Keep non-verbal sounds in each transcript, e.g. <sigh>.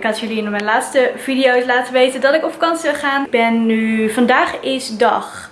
Ik had jullie in mijn laatste video's laten weten dat ik op vakantie zou gaan. Ik ben nu, vandaag is dag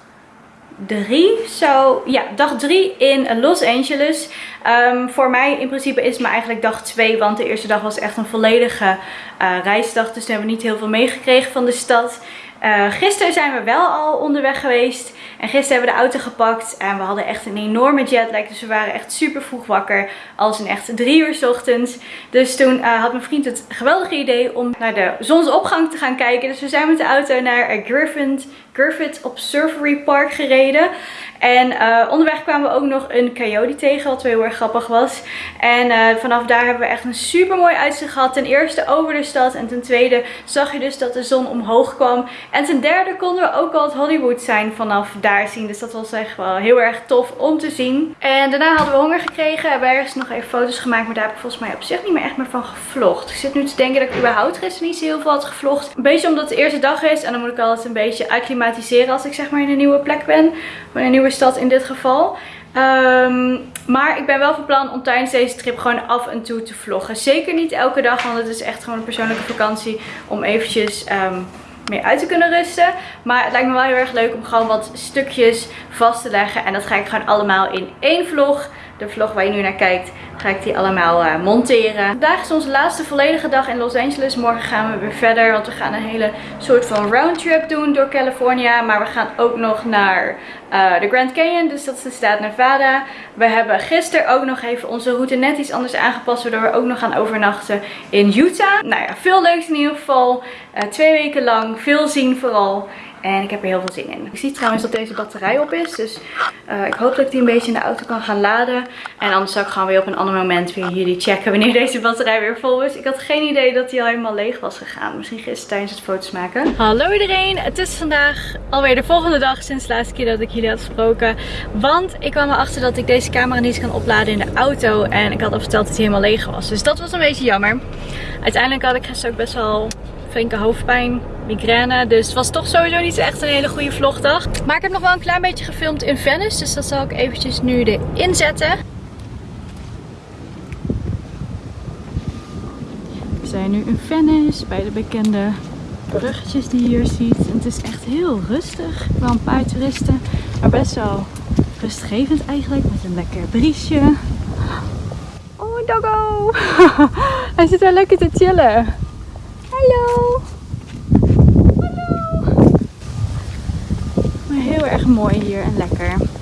3, zo, ja, dag 3 in Los Angeles. Um, voor mij in principe is het maar eigenlijk dag 2, want de eerste dag was echt een volledige uh, reisdag. Dus we hebben we niet heel veel meegekregen van de stad. Uh, gisteren zijn we wel al onderweg geweest. En gisteren hebben we de auto gepakt. En we hadden echt een enorme jetlag. Dus we waren echt super vroeg wakker. Als in echt drie uur s ochtends. Dus toen uh, had mijn vriend het geweldige idee om naar de zonsopgang te gaan kijken. Dus we zijn met de auto naar Griffith, Griffith Observatory Park gereden. En uh, onderweg kwamen we ook nog een coyote tegen, wat wel heel erg grappig was. En uh, vanaf daar hebben we echt een super mooi uitzicht gehad. Ten eerste over de stad en ten tweede zag je dus dat de zon omhoog kwam. En ten derde konden we ook al het Hollywood zijn vanaf daar zien. Dus dat was echt wel heel erg tof om te zien. En daarna hadden we honger gekregen. Hebben we ergens nog even foto's gemaakt, maar daar heb ik volgens mij op zich niet meer echt meer van gevlogd. Ik zit nu te denken dat ik überhaupt gisteren niet zo heel veel had gevlogd. Een beetje omdat het de eerste dag is en dan moet ik altijd een beetje acclimatiseren als ik zeg maar in een nieuwe plek ben. Of in een nieuwe stad in dit geval. Um, maar ik ben wel van plan om tijdens deze trip gewoon af en toe te vloggen. Zeker niet elke dag, want het is echt gewoon een persoonlijke vakantie om eventjes um, meer uit te kunnen rusten. Maar het lijkt me wel heel erg leuk om gewoon wat stukjes vast te leggen. En dat ga ik gewoon allemaal in één vlog. De vlog waar je nu naar kijkt, ga ik die allemaal uh, monteren. Vandaag is onze laatste volledige dag in Los Angeles. Morgen gaan we weer verder, want we gaan een hele soort van roundtrip doen door California. Maar we gaan ook nog naar uh, de Grand Canyon, dus dat is de staat Nevada. We hebben gisteren ook nog even onze route net iets anders aangepast, waardoor we ook nog gaan overnachten in Utah. Nou ja, veel leuks in ieder geval. Uh, twee weken lang, veel zien vooral. En ik heb er heel veel zin in. Ik zie trouwens dat deze batterij op is. Dus uh, ik hoop dat ik die een beetje in de auto kan gaan laden. En anders zal ik gewoon weer op een ander moment weer jullie checken wanneer <laughs> deze batterij weer vol is. Ik had geen idee dat die al helemaal leeg was gegaan. Misschien gisteren tijdens het foto's maken. Hallo iedereen. Het is vandaag alweer de volgende dag sinds de laatste keer dat ik jullie had gesproken. Want ik kwam erachter dat ik deze camera niet kan opladen in de auto. En ik had al verteld dat hij helemaal leeg was. Dus dat was een beetje jammer. Uiteindelijk had ik gisteren ook best wel flinke hoofdpijn, migraine. Dus het was toch sowieso niet echt een hele goede vlogdag. Maar ik heb nog wel een klein beetje gefilmd in Venice. Dus dat zal ik eventjes nu erin zetten. We zijn nu in Venice bij de bekende bruggetjes die je hier ziet. En het is echt heel rustig. Wel een paar toeristen. Maar best wel rustgevend eigenlijk. Met een lekker briesje. Oh, doggo! <laughs> Hij zit daar lekker te chillen. Hallo. Maar heel erg mooi hier en lekker.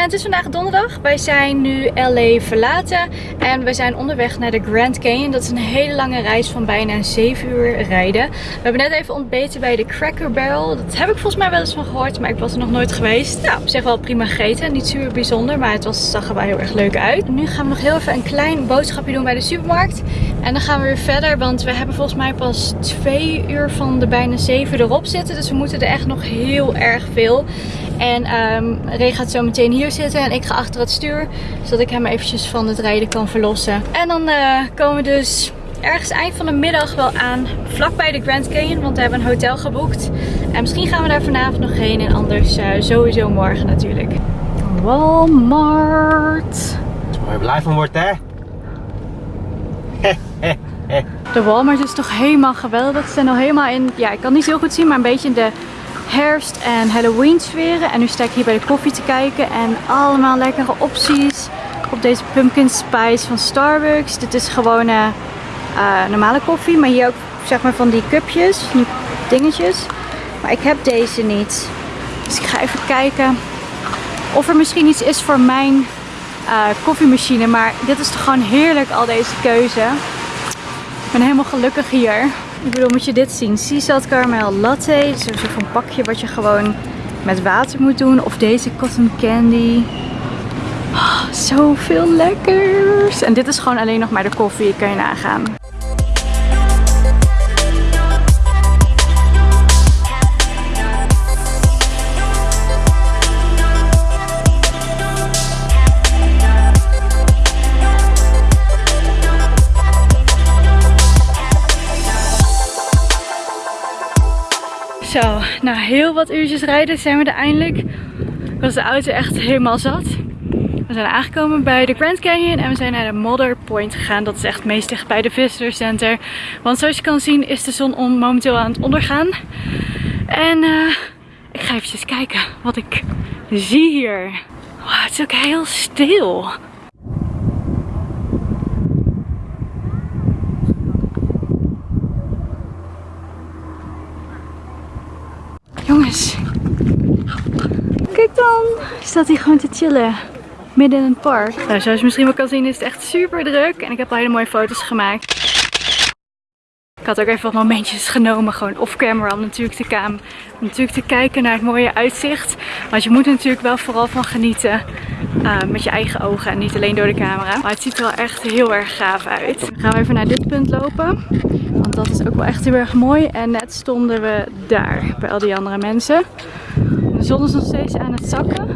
En het is vandaag donderdag. Wij zijn nu LA verlaten. En we zijn onderweg naar de Grand Canyon. Dat is een hele lange reis van bijna 7 uur rijden. We hebben net even ontbeten bij de Cracker Barrel. Dat heb ik volgens mij wel eens van gehoord. Maar ik was er nog nooit geweest. Nou, op zich wel prima gegeten. Niet super bijzonder. Maar het was, zag er wel heel erg leuk uit. Nu gaan we nog heel even een klein boodschapje doen bij de supermarkt. En dan gaan we weer verder. Want we hebben volgens mij pas 2 uur van de bijna 7 erop zitten. Dus we moeten er echt nog heel erg veel. En um, Ray gaat zo meteen hier zitten en ik ga achter het stuur. Zodat ik hem eventjes van het rijden kan verlossen. En dan uh, komen we dus ergens eind van de middag wel aan. Vlakbij de Grand Canyon, want we hebben een hotel geboekt. En misschien gaan we daar vanavond nog heen. En anders uh, sowieso morgen natuurlijk. Walmart. Waar je blij van wordt hè? De Walmart is toch helemaal geweldig. Ze zijn al helemaal in, ja ik kan niet zo goed zien, maar een beetje in de herfst- en Halloween sferen. En nu sta ik hier bij de koffie te kijken en allemaal lekkere opties op deze pumpkin spice van Starbucks. Dit is gewoon uh, normale koffie, maar hier ook zeg maar van die cupjes, die dingetjes. Maar ik heb deze niet. Dus ik ga even kijken of er misschien iets is voor mijn uh, koffiemachine. Maar dit is toch gewoon heerlijk al deze keuze. Ik ben helemaal gelukkig hier. Ik bedoel, moet je dit zien. Sea Caramel Latte. Is een soort van pakje wat je gewoon met water moet doen. Of deze Cotton Candy. Oh, zoveel lekkers. En dit is gewoon alleen nog maar de koffie. Kan je nagaan. Na heel wat uurtjes rijden zijn we er eindelijk. Was de auto echt helemaal zat. We zijn aangekomen bij de Grand Canyon en we zijn naar de Mother Point gegaan. Dat is echt meest dicht bij de Visitor Center. Want zoals je kan zien is de zon momenteel aan het ondergaan. En uh, ik ga even kijken wat ik zie hier. Wow, het is ook heel stil. Kijk dan. Staat hij gewoon te chillen midden in het park. Nou, zoals je misschien wel kan zien is het echt super druk. En ik heb al hele mooie foto's gemaakt. Ik had ook even wat momentjes genomen, gewoon off-camera om natuurlijk, te om natuurlijk te kijken naar het mooie uitzicht. Want je moet er natuurlijk wel vooral van genieten uh, met je eigen ogen en niet alleen door de camera. Maar het ziet er wel echt heel erg gaaf uit. Dan gaan we even naar dit punt lopen. Want dat is ook wel echt heel erg mooi. En net stonden we daar bij al die andere mensen. De zon is nog steeds aan het zakken.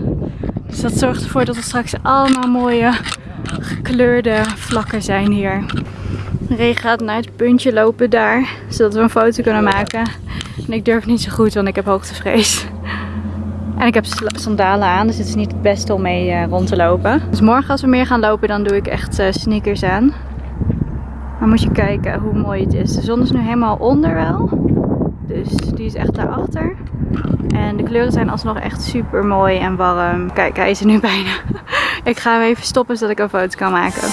Dus dat zorgt ervoor dat er straks allemaal mooie gekleurde vlakken zijn hier. De regen gaat naar het puntje lopen daar, zodat we een foto kunnen maken. En ik durf niet zo goed, want ik heb hoogtevrees. En ik heb sandalen aan, dus het is niet het beste om mee uh, rond te lopen. Dus morgen als we meer gaan lopen, dan doe ik echt uh, sneakers aan. Maar moet je kijken hoe mooi het is. De zon is nu helemaal onder wel. Dus die is echt daarachter. En de kleuren zijn alsnog echt super mooi en warm. Kijk, hij is er nu <laughs> bijna. ik ga hem even stoppen zodat ik een foto kan maken.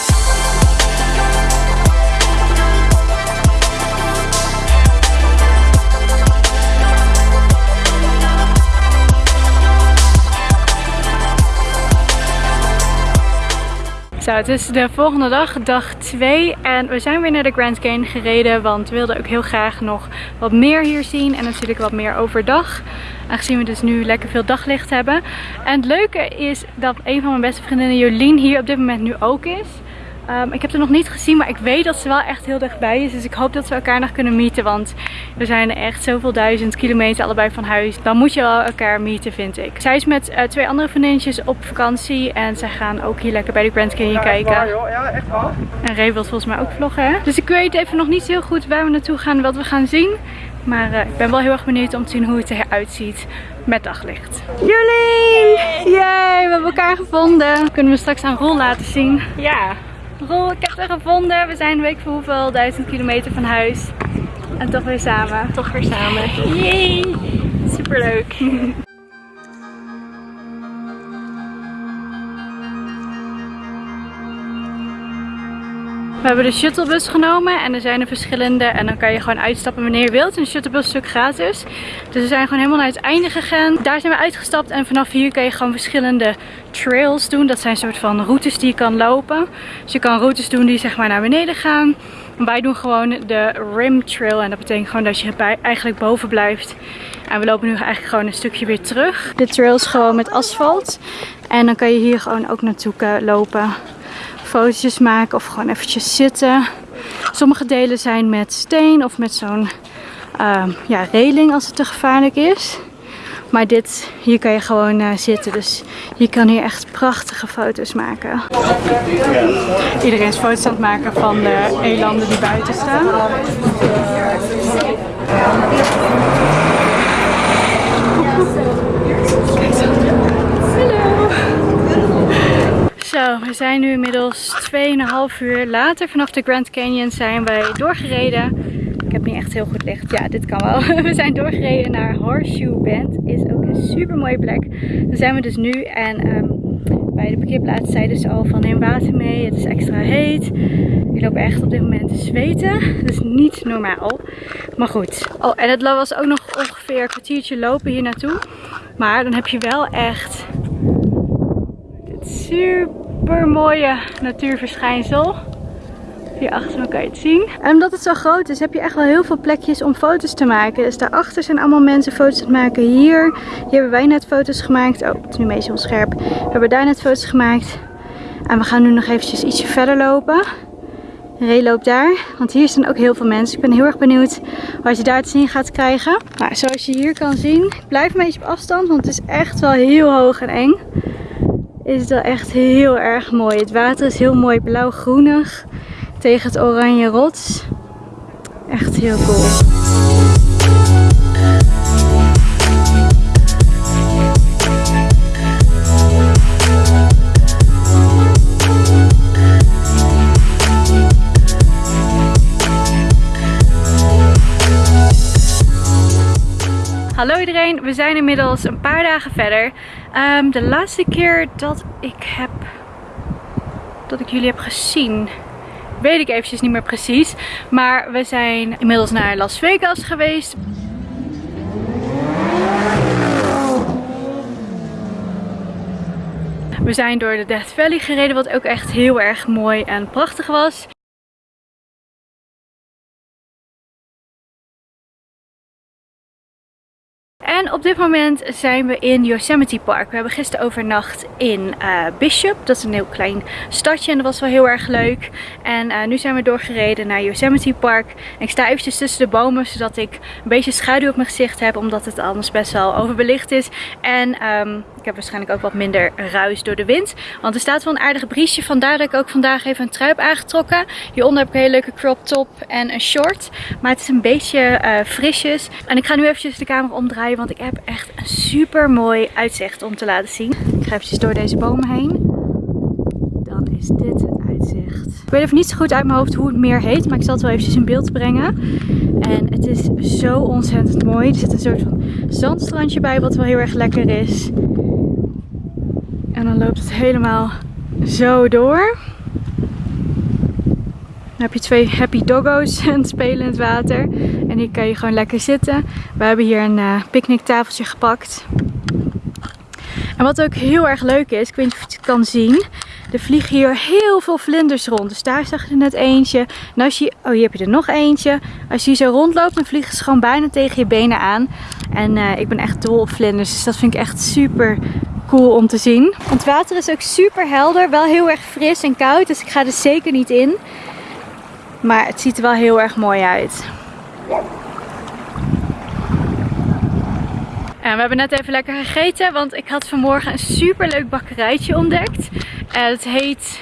Zo, het is de volgende dag, dag 2. En we zijn weer naar de Grand Canyon gereden. Want we wilden ook heel graag nog wat meer hier zien. En natuurlijk wat meer overdag. Aangezien we dus nu lekker veel daglicht hebben. En het leuke is dat een van mijn beste vriendinnen, Jolien, hier op dit moment nu ook is. Um, ik heb het nog niet gezien, maar ik weet dat ze wel echt heel dichtbij is. Dus ik hoop dat we elkaar nog kunnen meeten. Want we zijn echt zoveel duizend kilometer allebei van huis. Dan moet je wel elkaar meeten, vind ik. Zij is met uh, twee andere vriendinnetjes op vakantie. En zij gaan ook hier lekker bij de Grand Canyon ja, kijken. Waar, joh. Ja, echt waar. En Ray wil volgens mij ook vloggen. Hè? Dus ik weet even nog niet heel goed waar we naartoe gaan en wat we gaan zien. Maar uh, ik ben wel heel erg benieuwd om te zien hoe het eruit ziet met daglicht. Jolien! Yay, we hebben elkaar gevonden. Kunnen we straks aan Rol laten zien. Ja. Rol, ik heb het gevonden. We zijn een week voor hoeveel duizend kilometer van huis. En toch weer samen. Toch weer samen. Yay! Superleuk. We hebben de shuttlebus genomen en er zijn er verschillende en dan kan je gewoon uitstappen wanneer je wilt. En de shuttlebus is stuk gratis. Dus we zijn gewoon helemaal naar het einde gegaan. Daar zijn we uitgestapt en vanaf hier kan je gewoon verschillende trails doen. Dat zijn soort van routes die je kan lopen. Dus je kan routes doen die zeg maar naar beneden gaan. wij doen gewoon de rim trail en dat betekent gewoon dat je eigenlijk boven blijft. En we lopen nu eigenlijk gewoon een stukje weer terug. De trail is gewoon met asfalt. En dan kan je hier gewoon ook naartoe lopen fotootjes maken of gewoon eventjes zitten. Sommige delen zijn met steen of met zo'n uh, ja, reling als het te gevaarlijk is. Maar dit, hier kan je gewoon uh, zitten. Dus je kan hier echt prachtige foto's maken. Iedereen is foto's aan het maken van de elanden die buiten staan. Zo, we zijn nu inmiddels 2,5 uur later. Vanaf de Grand Canyon zijn wij doorgereden. Ik heb niet echt heel goed licht. Ja, dit kan wel. <laughs> We zijn doorgereden naar Horseshoe Bend. Is ook een super mooie plek. Daar zijn we dus nu. En um, bij de parkeerplaats zeiden ze al van neem water mee. Het is extra heet. Ik loop echt op dit moment te zweten. Dat is niet normaal. Maar goed. Oh, en het was ook nog ongeveer een kwartiertje lopen hier naartoe. Maar dan heb je wel echt super mooie natuurverschijnsel. Hier achter me kan je het zien. En omdat het zo groot is, heb je echt wel heel veel plekjes om foto's te maken. Dus daarachter zijn allemaal mensen foto's aan het maken. Hier, hier hebben wij net foto's gemaakt. Oh, het is nu een beetje onscherp. We hebben daar net foto's gemaakt. En we gaan nu nog eventjes ietsje verder lopen. Ray loopt daar, want hier staan ook heel veel mensen. Ik ben heel erg benieuwd wat je daar te zien gaat krijgen. Maar zoals je hier kan zien, blijf een beetje op afstand, want het is echt wel heel hoog en eng is het wel echt heel erg mooi. Het water is heel mooi blauw-groenig tegen het oranje rots. Echt heel cool. Hallo iedereen, we zijn inmiddels een paar dagen verder. Ehm, de laatste keer dat ik heb dat ik jullie heb gezien, weet ik eventjes niet meer precies. Maar we zijn inmiddels naar Las Vegas geweest. We zijn door de Death Valley gereden, wat ook echt heel erg mooi en prachtig was. En op dit moment zijn we in Yosemite Park. We hebben gisteren overnacht in uh, Bishop. Dat is een heel klein stadje en dat was wel heel erg leuk. En uh, nu zijn we doorgereden naar Yosemite Park. Ik sta eventjes tussen de bomen zodat ik een beetje schaduw op mijn gezicht heb. Omdat het anders best wel overbelicht is. En um, ik heb waarschijnlijk ook wat minder ruis door de wind. Want er staat wel een aardig briesje. Vandaar dat ik ook vandaag even een trui heb aangetrokken. Hieronder heb ik een hele leuke crop top en een short. Maar het is een beetje uh, frisjes. En ik ga nu eventjes de camera omdraaien. Want ik heb echt een super mooi uitzicht om te laten zien. Ik ga eventjes door deze bomen heen. Dan is dit het uitzicht. Ik weet even niet zo goed uit mijn hoofd hoe het meer heet. Maar ik zal het wel eventjes in beeld brengen. En het is zo ontzettend mooi. Er zit een soort van zandstrandje bij wat wel heel erg lekker is. En dan loopt het helemaal zo door. Dan heb je twee happy doggo's en spelen in het water. En hier kan je gewoon lekker zitten. We hebben hier een uh, picknicktafeltje gepakt. En wat ook heel erg leuk is, ik weet niet of je het kan zien. Er vliegen hier heel veel vlinders rond. Dus daar zag je er net eentje. En als je, oh hier heb je er nog eentje. Als je hier zo rondloopt, dan vliegen ze gewoon bijna tegen je benen aan. En uh, ik ben echt dol op vlinders. Dus dat vind ik echt super cool om te zien. Het water is ook super helder. Wel heel erg fris en koud. Dus ik ga er zeker niet in. Maar het ziet er wel heel erg mooi uit. En we hebben net even lekker gegeten, want ik had vanmorgen een super leuk bakkerijtje ontdekt. En het heet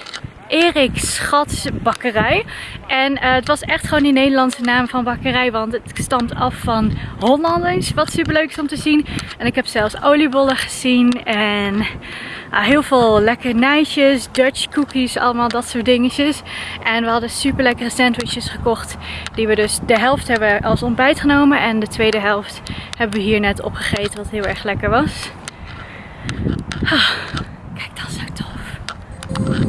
Erik Schats Bakkerij. En uh, het was echt gewoon die Nederlandse naam van bakkerij, want het stamt af van Hollanders, wat super leuk is om te zien. En ik heb zelfs oliebollen gezien en uh, heel veel lekkernijtjes, Dutch cookies, allemaal dat soort dingetjes. En we hadden super lekkere sandwiches gekocht, die we dus de helft hebben als ontbijt genomen. En de tweede helft hebben we hier net opgegeten, wat heel erg lekker was. Ah, kijk, dat is zo tof.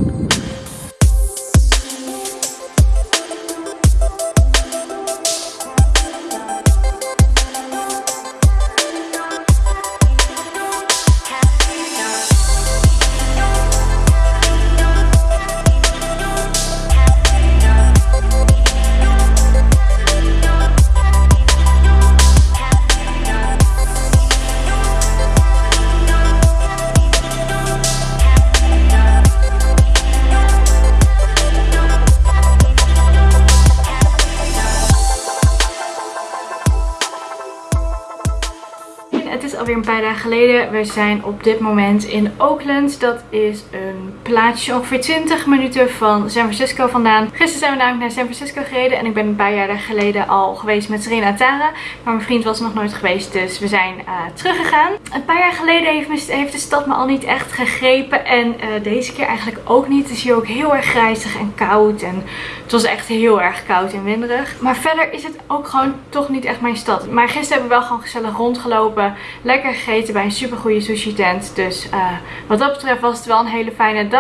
Dagen geleden. We zijn op dit moment in Oakland. Dat is een plaatsje ongeveer 20 minuten van San Francisco vandaan. Gisteren zijn we namelijk naar San Francisco gereden. En ik ben een paar jaar geleden al geweest met Serena Tara. Maar mijn vriend was nog nooit geweest. Dus we zijn uh, teruggegaan. Een paar jaar geleden heeft, de stad me al niet echt gegrepen. En uh, deze keer eigenlijk ook niet. Het is hier ook heel erg grijzig en koud. En het was echt heel erg koud en winderig. Maar verder is het ook gewoon toch niet echt mijn stad. Maar gisteren hebben we wel gewoon gezellig rondgelopen. Lekker gegeten bij een super goede sushi tent. Dus uh, wat dat betreft was het wel een hele fijne dag.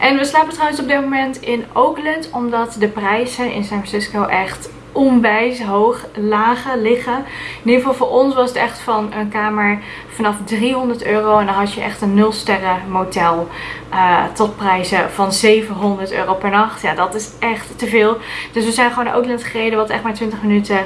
En we slapen trouwens op dit moment in Oakland. Omdat de prijzen in San Francisco echt onwijs hoog lagen liggen. In ieder geval voor ons was het echt van een kamer vanaf 300 euro. En dan had je echt een 0 sterren motel uh, tot prijzen van 700 euro per nacht. Ja, dat is echt te veel. Dus we zijn gewoon naar Oakland gereden, wat echt maar 20 minuten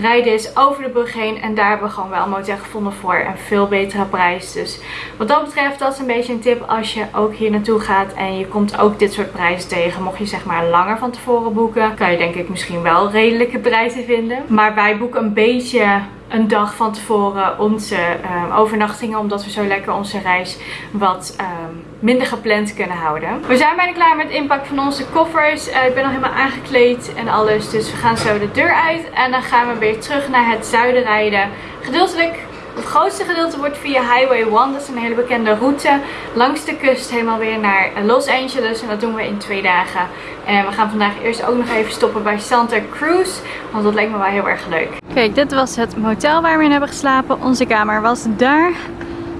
rijden is over de brug heen. En daar hebben we gewoon wel een motel gevonden voor een veel betere prijs. Dus wat dat betreft, dat is een beetje een tip als je ook hier naartoe gaat. En je komt ook dit soort prijzen tegen. Mocht je zeg maar langer van tevoren boeken, kan je denk ik misschien wel redelijke prijzen vinden. Maar wij boeken een beetje een dag van tevoren onze um, overnachtingen. Omdat we zo lekker onze reis wat um, minder gepland kunnen houden. We zijn bijna klaar met het inpakken van onze koffers. Uh, ik ben al helemaal aangekleed en alles. Dus we gaan zo de deur uit. En dan gaan we weer terug naar het zuiden rijden. Gedeeltelijk Het grootste gedeelte wordt via Highway 1, dat is een hele bekende route, langs de kust helemaal weer naar Los Angeles. En dat doen we in twee dagen. En we gaan vandaag eerst ook nog even stoppen bij Santa Cruz, want dat leek me wel heel erg leuk. Kijk, dit was het motel waar we in hebben geslapen. Onze kamer was daar.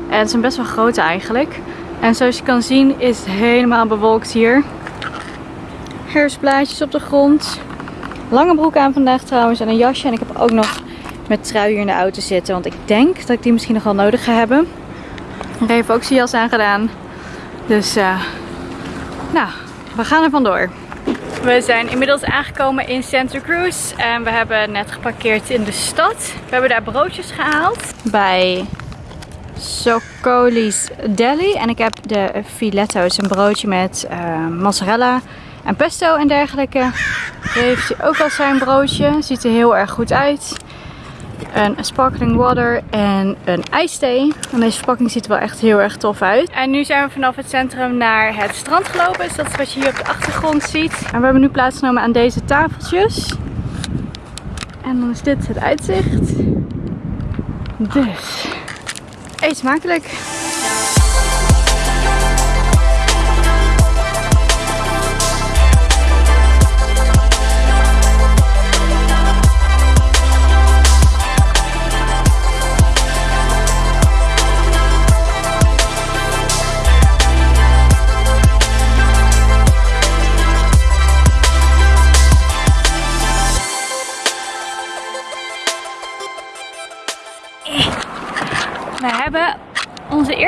En het is een best wel grote eigenlijk. En zoals je kan zien is het helemaal bewolkt hier. Herfstblaadjes op de grond. Lange broek aan vandaag trouwens en een jasje. En ik heb ook nog met trui hier in de auto zitten. Want ik denk dat ik die misschien nog wel nodig ga hebben. Ik heb ook zijn jas aangedaan. Dus uh, nou, we gaan er vandoor. We zijn inmiddels aangekomen in Santa Cruz. En we hebben net geparkeerd in de stad. We hebben daar broodjes gehaald. Bij Socoli's Deli. En ik heb de filetto's, een broodje met uh, mozzarella en pesto en dergelijke. heeft hij ook al zijn broodje. Ziet er heel erg goed uit. Een sparkling water en een ijsthee. En deze verpakking ziet er wel echt heel erg tof uit. En nu zijn we vanaf het centrum naar het strand gelopen. Dus dat is wat je hier op de achtergrond ziet. En we hebben nu plaatsgenomen aan deze tafeltjes. En dan is dit het uitzicht. Dus, eet smakelijk.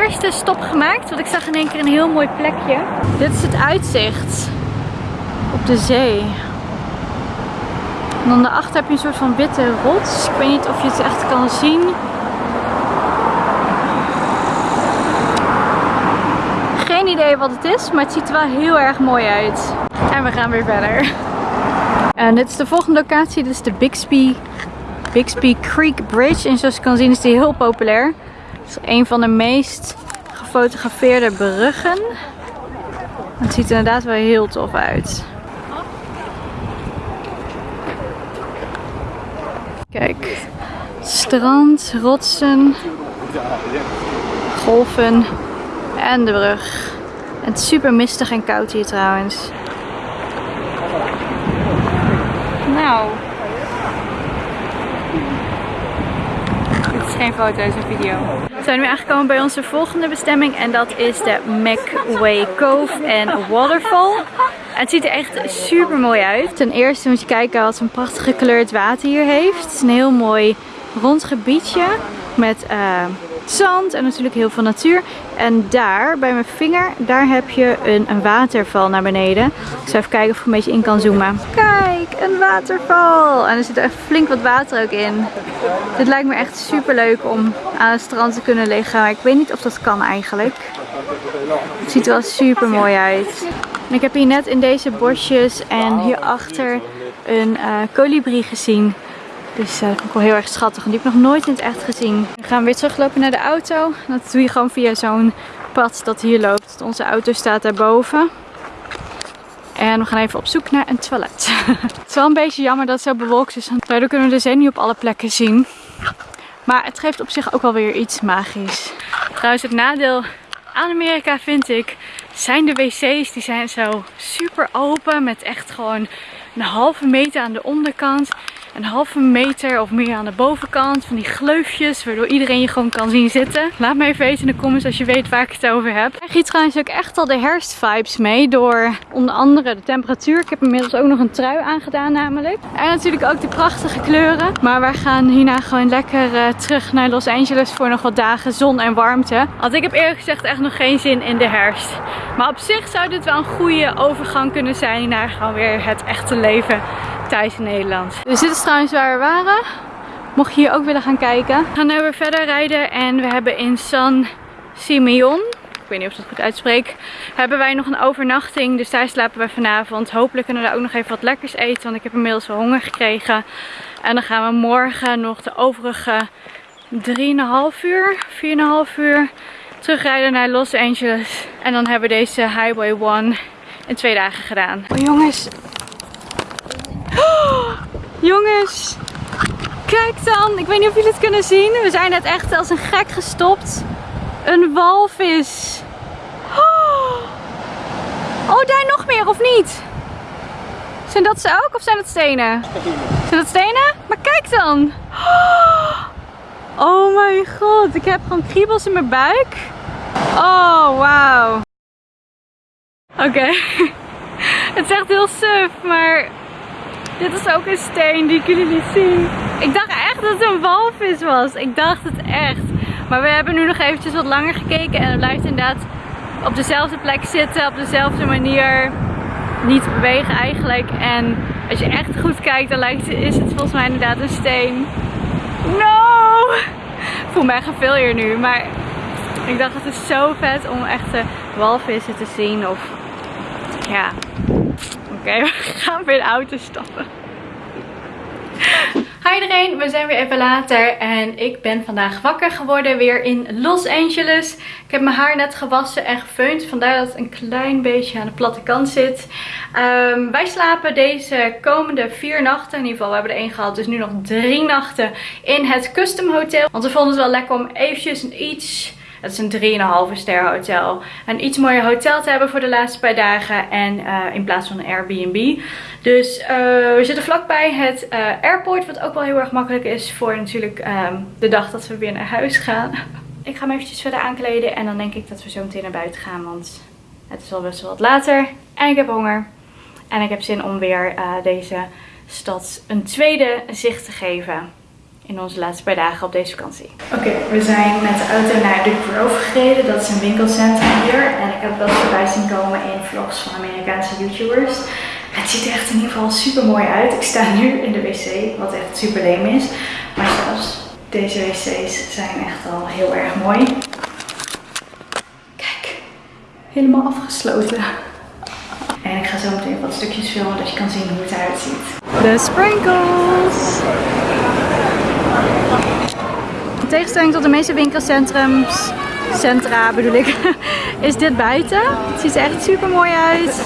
Eerste stop gemaakt. Want ik zag in één keer een heel mooi plekje. Dit is het uitzicht op de zee. En dan daarachter heb je een soort van witte rots. Ik weet niet of je het echt kan zien. Geen idee wat het is, maar het ziet er wel heel erg mooi uit. En we gaan weer verder. En dit is de volgende locatie. Dit is de Bixby, Bixby Creek Bridge. En zoals je kan zien is die heel populair. Het is een van de meest gefotografeerde bruggen. Het ziet er inderdaad wel heel tof uit. Kijk, strand, rotsen, golven en de brug. Het is super mistig en koud hier trouwens. Nou, geen foto's of video. Zijn nu aangekomen bij onze volgende bestemming en dat is de McWay Cove en Waterfall. het ziet er echt super mooi uit. Ten eerste moet je kijken wat een prachtig gekleurd water hier heeft. Het is een heel mooi rond gebiedje met uh, zand en natuurlijk heel veel natuur. En daar, bij mijn vinger, daar heb je een, een waterval naar beneden. Ik zal even kijken of ik een beetje in kan zoomen. Kijk, een waterval! En er zit echt flink wat water ook in. Dit lijkt me echt super leuk om aan het strand te kunnen liggen. Maar ik weet niet of dat kan eigenlijk. Het ziet er wel super mooi uit. En ik heb hier net in deze bosjes en hierachter een uh, kolibrie gezien. Dus uh, dat vond ik wel heel erg schattig. En die heb ik nog nooit in het echt gezien. We gaan weer teruglopen naar de auto. Dat doe je gewoon via zo'n pad dat hier loopt. Onze auto staat daarboven. En we gaan even op zoek naar een toilet. <laughs> het is wel een beetje jammer dat het zo bewolkt is. Daardoor kunnen we de zee niet op alle plekken zien. Maar het geeft op zich ook wel weer iets magisch. Trouwens het nadeel aan Amerika vind ik zijn de wc's. Die zijn zo super open met echt gewoon een halve meter aan de onderkant een halve meter of meer aan de bovenkant. Van die gleufjes waardoor iedereen je gewoon kan zien zitten. Laat me even weten in de comments als je weet waar ik het over heb. Ik krijg hier trouwens ook echt al de herfstvibes mee door onder andere de temperatuur. Ik heb inmiddels ook nog een trui aangedaan namelijk. En natuurlijk ook de prachtige kleuren. Maar wij gaan hierna gewoon lekker uh, terug naar Los Angeles voor nog wat dagen zon en warmte. Want ik heb eerlijk gezegd echt nog geen zin in de herfst. Maar op zich zou dit wel een goede overgang kunnen zijn naar gewoon weer het echte leven thuis in Nederland. Dus dit is trouwens waar we waren. Mocht je hier ook willen gaan kijken. We gaan nu weer verder rijden en we hebben in San Simeon, ik weet niet of ik dat goed uitspreek, hebben wij nog een overnachting. Dus daar slapen we vanavond. Hopelijk kunnen we daar ook nog even wat lekkers eten, want ik heb inmiddels wel honger gekregen. En dan gaan we morgen nog de overige 3,5 uur, 4,5 uur terugrijden naar Los Angeles. En dan hebben we deze Highway 1 in twee dagen gedaan. Oh jongens, Jongens, Kijk dan, ik weet niet of jullie het kunnen zien. We zijn net echt als een gek gestopt. Een walvis. Oh, daar nog meer of niet? Zijn dat ze ook of zijn dat stenen? Zijn dat stenen? Maar kijk dan. Oh mijn god, ik heb gewoon kriebels in mijn buik. Oh, wauw. Oké. <laughs> Het is echt heel suf, maar dit is ook een steen die jullie niet zien. Ik dacht echt dat het een walvis was. Ik dacht het echt. Maar we hebben nu nog eventjes wat langer gekeken en het blijft inderdaad op dezelfde plek zitten, op dezelfde manier niet bewegen eigenlijk. En als je echt goed kijkt, dan lijkt, is het volgens mij inderdaad een steen. No! Ik voel me echt veel hier nu, maar ik dacht het is zo vet om echte walvissen te zien. Of ja, oké, <laughs> we gaan weer de auto stappen. Hi iedereen, we zijn weer even later en ik ben vandaag wakker geworden weer in Los Angeles. Ik heb mijn haar net gewassen en gefeund, vandaar dat het een klein beetje aan de platte kant zit. Ehm, wij slapen deze komende vier nachten, in ieder geval we hebben er één gehad, dus nu nog drie nachten in het Custom Hotel. Want we vonden het wel lekker om eventjes iets het is een 3,5 ster hotel. Een iets mooier hotel te hebben voor de laatste paar dagen. En uh, in plaats van een Airbnb. Dus uh, we zitten vlakbij het uh, airport. Wat ook wel heel erg makkelijk is voor natuurlijk um, de dag dat we weer naar huis gaan. Ik ga me eventjes verder aankleden. En dan denk ik dat we zo meteen naar buiten gaan. Want het is al best wel wat later. En ik heb honger. En ik heb zin om weer deze stad een tweede zicht te geven in onze laatste paar dagen op deze vakantie. Oké, we zijn met de auto naar The Grove gereden. Dat is een winkelcentrum hier. En ik heb wel eens voorbij zien komen in vlogs van Amerikaanse YouTubers. Het ziet er echt in ieder geval super mooi uit. Ik sta nu in de wc, wat echt super leem is. Maar zelfs deze wc's zijn echt al heel erg mooi. Kijk, helemaal afgesloten. En ik ga zo meteen wat stukjes filmen, dat je kan zien hoe het eruit ziet. De sprinkles! In tegenstelling tot de meeste winkelcentrums, centra bedoel ik, <laughs> is dit buiten. Het ziet er echt super mooi uit.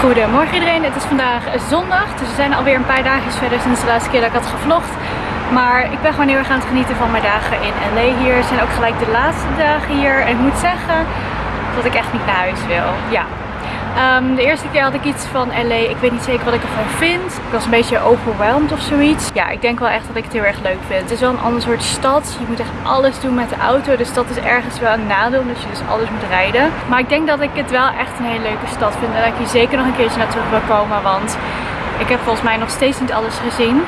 Goedemorgen iedereen, het is vandaag zondag, dus we zijn alweer een paar dagen verder sinds de laatste keer dat ik had gevlogd. Maar ik ben gewoon heel erg aan het genieten van mijn dagen in LA hier. Zijn ook gelijk de laatste dagen hier. En ik moet zeggen dat ik echt niet naar huis wil. Ja. Um, de eerste keer had ik iets van LA. Ik weet niet zeker wat ik ervan vind. Ik was een beetje overwhelmed of zoiets. Ja, ik denk wel echt dat ik het heel erg leuk vind. Het is wel een ander soort stad. Je moet echt alles doen met de auto. Dus dat is ergens wel een nadeel. Dat je dus alles moet rijden. Maar ik denk dat ik het wel echt een hele leuke stad vind. En dat ik hier zeker nog een keertje naar terug wil komen. Want ik heb volgens mij nog steeds niet alles gezien.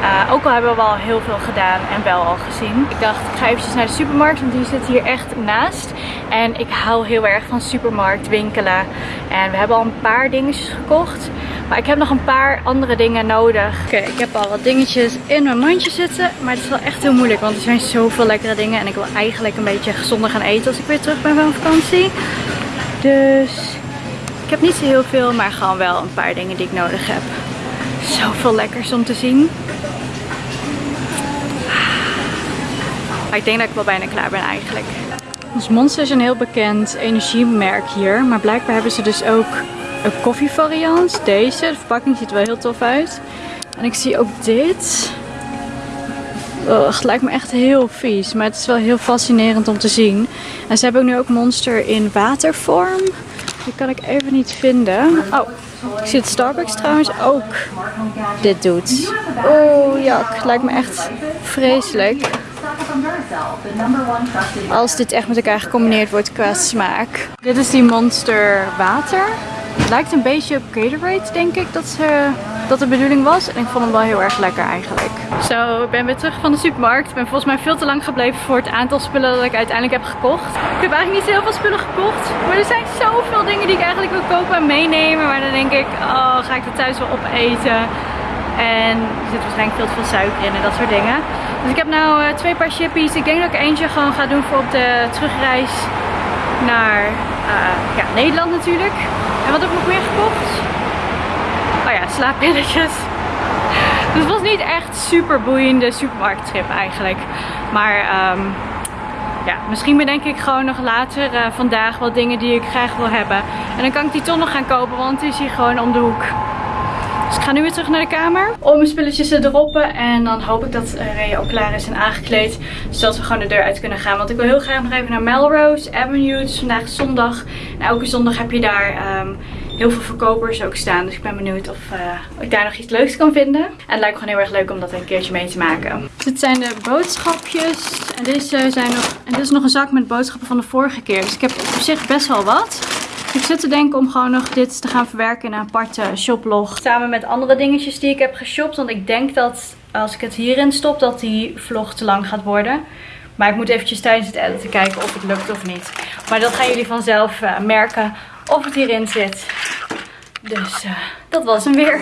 Uh, ook al hebben we wel heel veel gedaan en wel al gezien. Ik dacht, ik ga eventjes naar de supermarkt, want die zit hier echt naast. En ik hou heel erg van supermarkt, winkelen. En we hebben al een paar dingetjes gekocht. Maar ik heb nog een paar andere dingen nodig. Oké, ik heb al wat dingetjes in mijn mandje zitten. Maar het is wel echt heel moeilijk, want er zijn zoveel lekkere dingen. En ik wil eigenlijk een beetje gezonder gaan eten als ik weer terug ben van vakantie. Dus ik heb niet zo heel veel, maar gewoon wel een paar dingen die ik nodig heb. Zoveel lekkers om te zien. Maar ik denk dat ik wel bijna klaar ben eigenlijk. Ons Monster is een heel bekend energiemerk hier. Maar blijkbaar hebben ze dus ook een koffievariant. Deze. De verpakking ziet er wel heel tof uit. En ik zie ook dit. het lijkt me echt heel vies. Maar het is wel heel fascinerend om te zien. En ze hebben ook nu ook Monster in watervorm. Die kan ik even niet vinden. Oh, ik zie dat Starbucks trouwens ook dit doet. Oh ja, het lijkt me echt vreselijk. Als dit echt met elkaar gecombineerd wordt qua smaak. Dit is die Monster water. Het lijkt een beetje op Gatorade denk ik dat, ze, dat de bedoeling was. En ik vond hem wel heel erg lekker eigenlijk. Zo, ik ben weer terug van de supermarkt. Ik ben volgens mij veel te lang gebleven voor het aantal spullen dat ik uiteindelijk heb gekocht. Ik heb eigenlijk niet zo heel veel spullen gekocht. Maar er zijn zoveel dingen die ik eigenlijk wil kopen en meenemen. Maar dan denk ik, oh, ga ik er thuis wel opeten? En er zit waarschijnlijk veel te veel suiker in en dat soort dingen. Dus ik heb nou uh, twee paar chippies. Ik denk dat ik eentje gewoon ga doen voor op de terugreis naar uh, ja, Nederland natuurlijk. En wat heb ik nog meer gekocht? Oh ja, slaappilletjes. <laughs> Dus het was niet echt super boeiende supermarkttrip eigenlijk. Maar ehm, ja, misschien bedenk ik gewoon nog later uh, vandaag wat dingen die ik graag wil hebben. En dan kan ik die toch nog gaan kopen, want het is hier gewoon om de hoek. Dus ik ga nu weer terug naar de kamer om mijn spulletjes te droppen. En dan hoop ik dat Ray ook klaar is en aangekleed. Zodat we gewoon de deur uit kunnen gaan. Want ik wil heel graag nog even naar Melrose Avenue. Het is vandaag zondag. En elke zondag heb je daar um, heel veel verkopers ook staan. Dus ik ben benieuwd of uh, ik daar nog iets leuks kan vinden. En het lijkt me gewoon heel erg leuk om dat een keertje mee te maken. Dit zijn de boodschapjes. En deze zijn nog, en dit is nog een zak met boodschappen van de vorige keer. Dus ik heb op zich best wel wat. Ik zit te denken om gewoon nog dit te gaan verwerken in een aparte shoplog. Samen met andere dingetjes die ik heb geshopt. Want ik denk dat als ik het hierin stop dat die vlog te lang gaat worden. Maar ik moet eventjes tijdens het editen kijken of het lukt of niet. Maar dat gaan jullie vanzelf uh, merken of het hierin zit. Dus uh, dat was hem weer.